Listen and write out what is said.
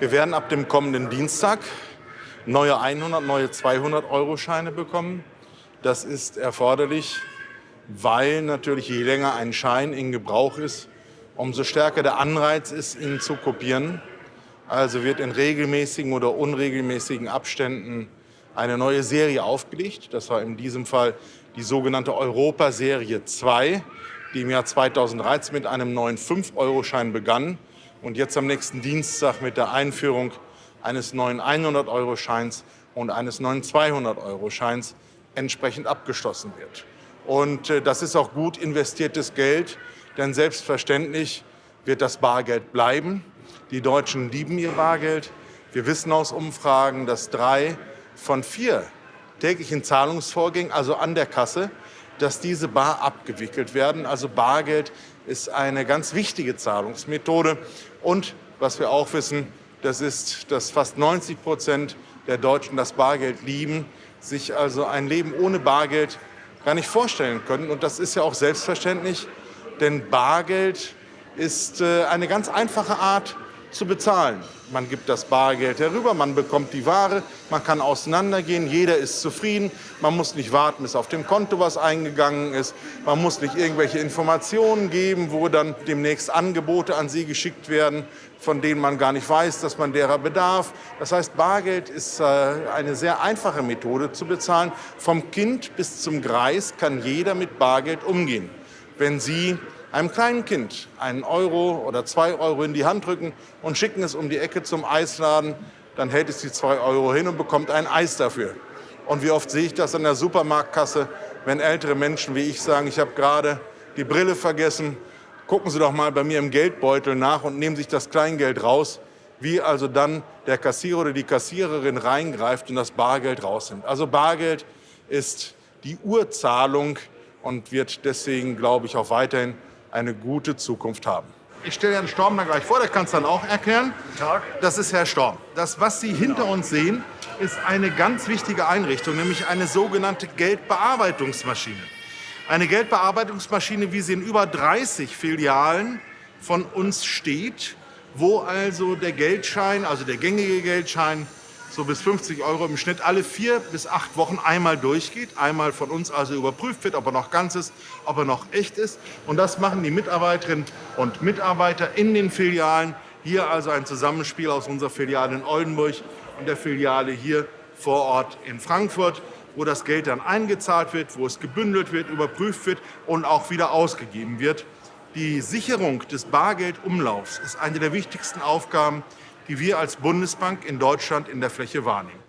Wir werden ab dem kommenden Dienstag neue 100, neue 200-Euro-Scheine bekommen. Das ist erforderlich, weil natürlich je länger ein Schein in Gebrauch ist, umso stärker der Anreiz ist, ihn zu kopieren. Also wird in regelmäßigen oder unregelmäßigen Abständen eine neue Serie aufgelegt. Das war in diesem Fall die sogenannte Europa-Serie 2, die im Jahr 2013 mit einem neuen 5-Euro-Schein begann und jetzt am nächsten Dienstag mit der Einführung eines neuen 100-Euro-Scheins und eines neuen 200-Euro-Scheins entsprechend abgeschlossen wird. Und äh, das ist auch gut investiertes Geld, denn selbstverständlich wird das Bargeld bleiben. Die Deutschen lieben ihr Bargeld. Wir wissen aus Umfragen, dass drei von vier täglichen Zahlungsvorgängen, also an der Kasse, dass diese bar abgewickelt werden. Also Bargeld ist eine ganz wichtige Zahlungsmethode. Und was wir auch wissen, das ist, dass fast 90 Prozent der Deutschen das Bargeld lieben, sich also ein Leben ohne Bargeld gar nicht vorstellen können. Und das ist ja auch selbstverständlich, denn Bargeld ist äh, eine ganz einfache Art, zu bezahlen. Man gibt das Bargeld herüber, man bekommt die Ware, man kann auseinandergehen, jeder ist zufrieden. Man muss nicht warten, bis auf dem Konto was eingegangen ist. Man muss nicht irgendwelche Informationen geben, wo dann demnächst Angebote an Sie geschickt werden, von denen man gar nicht weiß, dass man derer bedarf. Das heißt, Bargeld ist äh, eine sehr einfache Methode zu bezahlen. Vom Kind bis zum Greis kann jeder mit Bargeld umgehen. Wenn Sie einem kleinen Kind einen Euro oder zwei Euro in die Hand drücken und schicken es um die Ecke zum Eisladen, dann hält es die zwei Euro hin und bekommt ein Eis dafür. Und wie oft sehe ich das an der Supermarktkasse, wenn ältere Menschen wie ich sagen, ich habe gerade die Brille vergessen, gucken Sie doch mal bei mir im Geldbeutel nach und nehmen sich das Kleingeld raus, wie also dann der Kassierer oder die Kassiererin reingreift und das Bargeld rausnimmt. Also Bargeld ist die Urzahlung und wird deswegen, glaube ich, auch weiterhin eine gute Zukunft haben. Ich stelle Herrn Storm dann gleich vor, der kann es dann auch erklären. Guten Tag. Das ist Herr Storm. Das, was Sie hinter uns sehen, ist eine ganz wichtige Einrichtung, nämlich eine sogenannte Geldbearbeitungsmaschine. Eine Geldbearbeitungsmaschine, wie sie in über 30 Filialen von uns steht, wo also der Geldschein, also der gängige Geldschein, so bis 50 Euro im Schnitt alle vier bis acht Wochen einmal durchgeht. Einmal von uns also überprüft wird, ob er noch ganz ist, ob er noch echt ist. Und das machen die Mitarbeiterinnen und Mitarbeiter in den Filialen. Hier also ein Zusammenspiel aus unserer Filiale in Oldenburg und der Filiale hier vor Ort in Frankfurt wo das Geld dann eingezahlt wird, wo es gebündelt wird, überprüft wird und auch wieder ausgegeben wird. Die Sicherung des Bargeldumlaufs ist eine der wichtigsten Aufgaben, die wir als Bundesbank in Deutschland in der Fläche wahrnehmen.